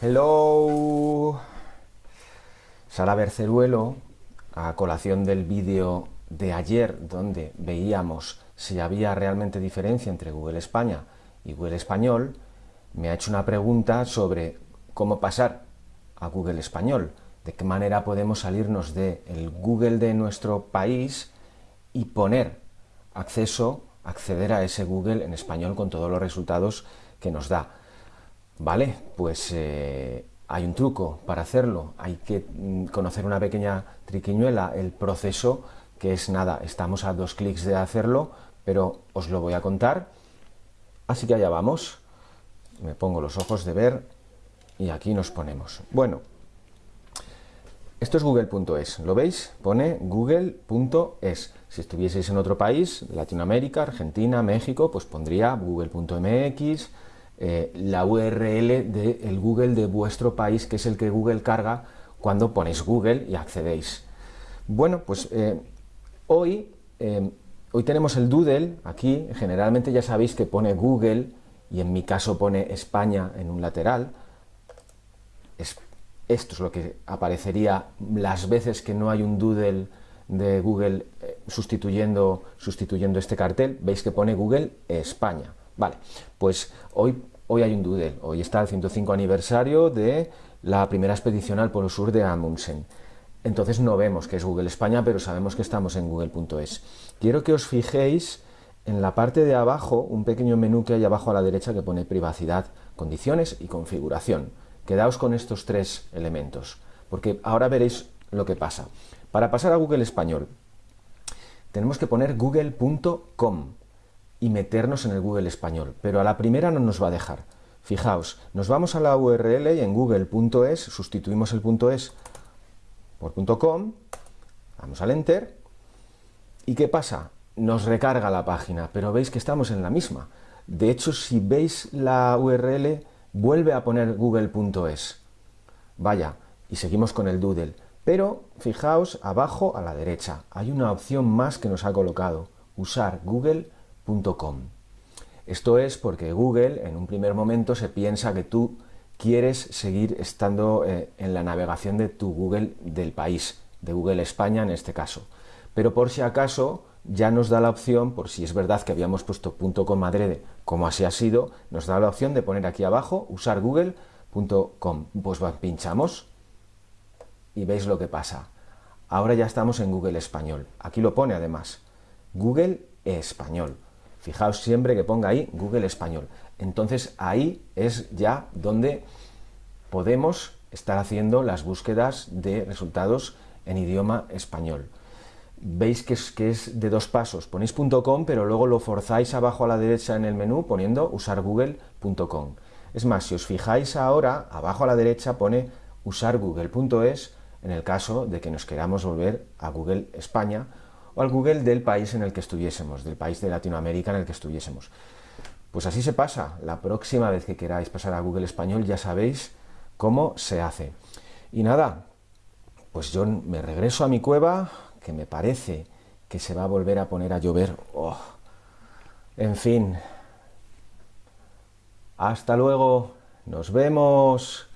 Hello. Sara Berceruelo, a colación del vídeo de ayer donde veíamos si había realmente diferencia entre Google España y Google Español, me ha hecho una pregunta sobre cómo pasar a Google Español, de qué manera podemos salirnos del Google de nuestro país y poner acceso, acceder a ese Google en español con todos los resultados que nos da. Vale, pues eh, hay un truco para hacerlo, hay que mm, conocer una pequeña triquiñuela, el proceso que es nada, estamos a dos clics de hacerlo, pero os lo voy a contar, así que allá vamos, me pongo los ojos de ver y aquí nos ponemos. Bueno, esto es google.es, ¿lo veis? Pone google.es. Si estuvieseis en otro país, Latinoamérica, Argentina, México, pues pondría google.mx, eh, la URL del Google de vuestro país, que es el que Google carga cuando ponéis Google y accedéis. Bueno, pues eh, hoy, eh, hoy tenemos el Doodle aquí, generalmente ya sabéis que pone Google y en mi caso pone España en un lateral. esto es lo que aparecería las veces que no hay un Doodle de Google sustituyendo, sustituyendo este cartel. Veis que pone Google España. Vale, pues hoy, hoy hay un doodle, hoy está el 105 aniversario de la primera expedición al Polo Sur de Amundsen. Entonces no vemos que es Google España, pero sabemos que estamos en google.es. Quiero que os fijéis en la parte de abajo, un pequeño menú que hay abajo a la derecha que pone privacidad, condiciones y configuración. Quedaos con estos tres elementos, porque ahora veréis lo que pasa. Para pasar a Google Español, tenemos que poner google.com y meternos en el Google español, pero a la primera no nos va a dejar. Fijaos, nos vamos a la URL y en google.es sustituimos el .es por .com, damos al Enter, ¿y qué pasa? Nos recarga la página, pero veis que estamos en la misma. De hecho, si veis la URL, vuelve a poner google.es. Vaya, y seguimos con el doodle. Pero, fijaos, abajo a la derecha, hay una opción más que nos ha colocado, usar Google esto es porque Google en un primer momento se piensa que tú quieres seguir estando eh, en la navegación de tu Google del país, de Google España en este caso. Pero por si acaso ya nos da la opción, por si es verdad que habíamos puesto .com adrede, como así ha sido, nos da la opción de poner aquí abajo, usar google.com. Pues pinchamos y veis lo que pasa. Ahora ya estamos en Google Español. Aquí lo pone además, Google Español. Fijaos siempre que ponga ahí Google Español. Entonces ahí es ya donde podemos estar haciendo las búsquedas de resultados en idioma español. Veis que es, que es de dos pasos. Ponéis .com, pero luego lo forzáis abajo a la derecha en el menú poniendo usar google.com. Es más, si os fijáis ahora, abajo a la derecha pone usar google.es en el caso de que nos queramos volver a Google España o al Google del país en el que estuviésemos, del país de Latinoamérica en el que estuviésemos. Pues así se pasa. La próxima vez que queráis pasar a Google Español ya sabéis cómo se hace. Y nada, pues yo me regreso a mi cueva, que me parece que se va a volver a poner a llover. Oh. En fin. Hasta luego. Nos vemos.